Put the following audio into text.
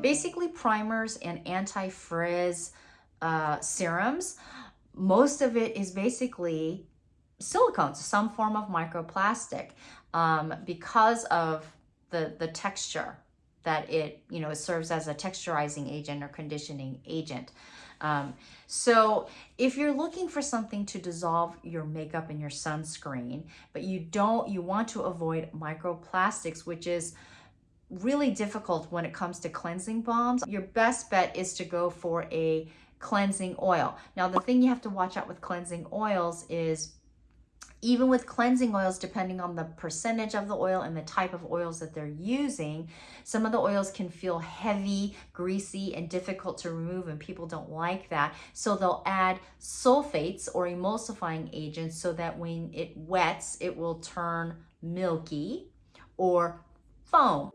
Basically, primers and anti-frizz uh, serums, most of it is basically silicones, some form of microplastic, um, because of the, the texture that it, you know, it serves as a texturizing agent or conditioning agent. Um, so if you're looking for something to dissolve your makeup and your sunscreen, but you don't, you want to avoid microplastics, which is really difficult when it comes to cleansing balms, your best bet is to go for a cleansing oil. Now, the thing you have to watch out with cleansing oils is even with cleansing oils, depending on the percentage of the oil and the type of oils that they're using, some of the oils can feel heavy, greasy, and difficult to remove, and people don't like that. So they'll add sulfates or emulsifying agents so that when it wets, it will turn milky or foam.